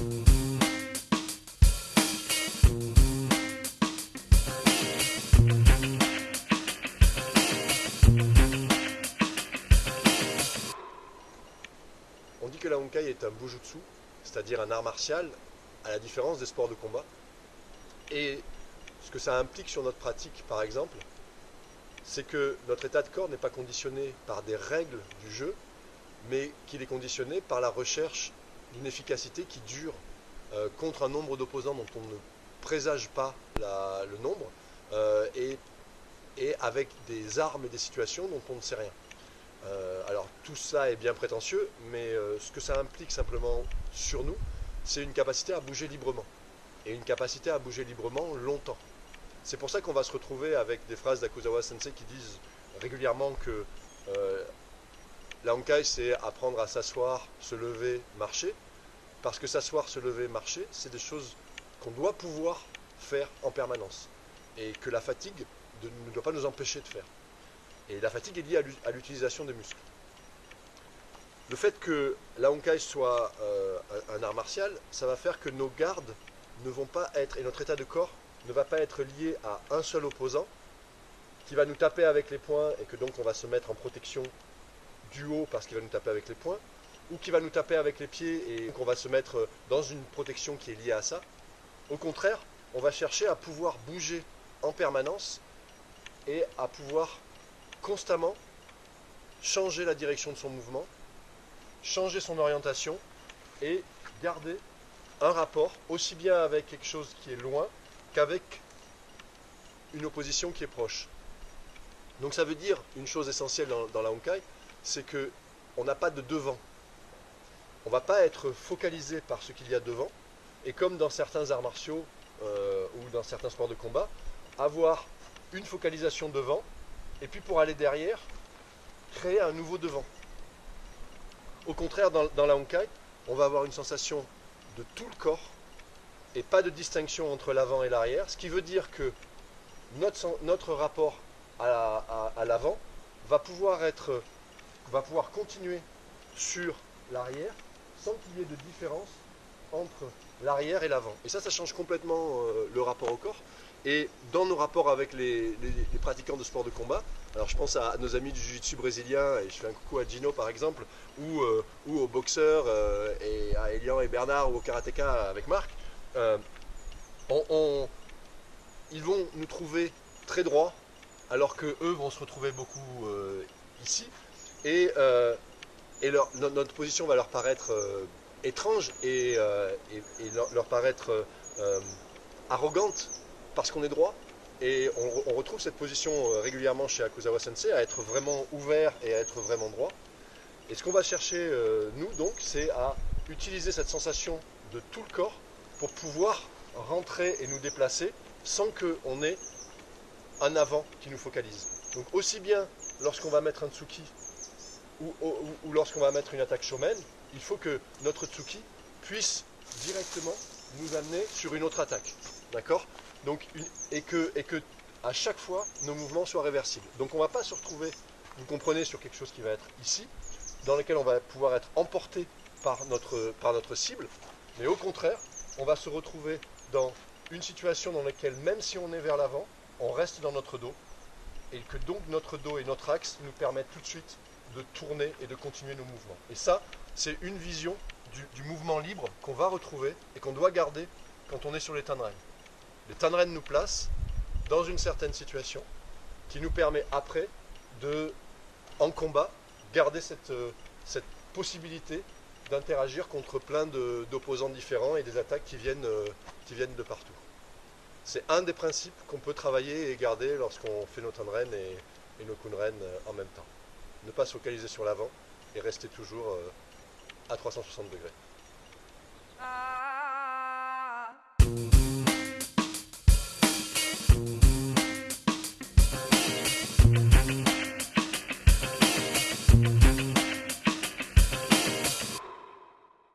On dit que la Honkai est un bujutsu, c'est-à-dire un art martial, à la différence des sports de combat. Et ce que ça implique sur notre pratique, par exemple, c'est que notre état de corps n'est pas conditionné par des règles du jeu, mais qu'il est conditionné par la recherche d'une efficacité qui dure euh, contre un nombre d'opposants dont on ne présage pas le nombre, euh, et, et avec des armes et des situations dont on ne sait rien. Euh, alors tout ça est bien prétentieux, mais ce que ça implique simplement sur nous, c'est une capacité à bouger librement. Et une capacité à bouger librement longtemps. C'est pour ça qu'on va se retrouver avec des phrases d'Akuzawa Sensei qui disent régulièrement que la Honkai c'est apprendre à s'asseoir, se lever, marcher. Parce que s'asseoir, se lever, marcher, c'est des choses qu'on doit pouvoir faire en permanence. Et que la fatigue ne doit pas nous empêcher de faire. Et la fatigue est liée à l'u- à l'utilisation des muscles. Le fait que la Honkai soit euh, un art martial, ça va faire que nos gardes ne vont pas être, et notre état de corps ne va pas être lié à un seul opposant qui va nous taper avec les poings et que donc on va se mettre en protection du haut parce qu'il va nous taper avec les poings, ou qui va nous taper avec les pieds et qu'on va se mettre dans une protection qui est liée à ça. Au contraire, on va chercher à pouvoir bouger en permanence et à pouvoir constamment changer la direction de son mouvement, changer son orientation et garder un rapport aussi bien avec quelque chose qui est loin qu'avec une opposition qui est proche. Donc ça veut dire une chose essentielle dans, dans la Honkai, c'est que on n'a pas de devant. On va pas être focalisé par ce qu'il y a devant, et comme dans certains arts martiaux euh, ou dans certains sports de combat, avoir une focalisation devant, et puis pour aller derrière, créer un nouveau devant. Au contraire, dans, la Honkai, on va avoir une sensation de tout le corps et pas de distinction entre l'avant et l'arrière, ce qui veut dire que notre, notre rapport à l'avant va pouvoir être va pouvoir continuer sur l'arrière sans qu'il y ait de différence entre l'arrière et l'avant. Et ça, ça change complètement euh, le rapport au corps. Et dans nos rapports avec les, pratiquants de sport de combat, alors je pense à nos amis du jiu-jitsu brésilien, et je fais un coucou à Gino par exemple, ou, euh, aux boxeurs, euh, et à Elian et Bernard, ou au karatéka avec Marc, ils vont nous trouver très droits, alors que eux vont se retrouver beaucoup ici, et, euh, notre position va leur paraître euh, étrange et, euh, leur, paraître arrogante parce qu'on est droit. Et on, re- on retrouve cette position régulièrement chez Akuzawa Sensei, à être vraiment ouvert et à être vraiment droit. Et ce qu'on va chercher, nous, donc, c'est à utiliser cette sensation de tout le corps pour pouvoir rentrer et nous déplacer sans qu'on ait un avant qui nous focalise. Donc aussi bien lorsqu'on va mettre un Tsuki ou, ou- lorsqu'on va mettre une attaque shomen, il faut que notre Tsuki puisse directement nous amener sur une autre attaque. D'accord? Donc et, que, et que à chaque fois nos mouvements soient réversibles. Donc on ne va pas se retrouver, vous comprenez, sur quelque chose qui va être ici, dans lequel on va pouvoir être emporté par notre, par notre cible, mais au contraire, on va se retrouver dans une situation dans laquelle même si on est vers l'avant, on reste dans notre dos, et que donc notre dos et notre axe nous permettent tout de suite de tourner et de continuer nos mouvements. Et ça, c'est une vision du, mouvement libre qu'on va retrouver et qu'on doit garder quand on est sur les Tanren. Les Tanren nous placent dans une certaine situation qui nous permet après de, en combat, garder cette, euh, cette possibilité d'interagir contre plein d'opposants différents et des attaques qui viennent, euh, qui viennent de partout. C'est un des principes qu'on peut travailler et garder lorsqu'on fait nos Tanren et, et nos Kunren euh, en même temps. Ne pas se focaliser sur l'avant et rester toujours euh, à 360 degrés. Ah.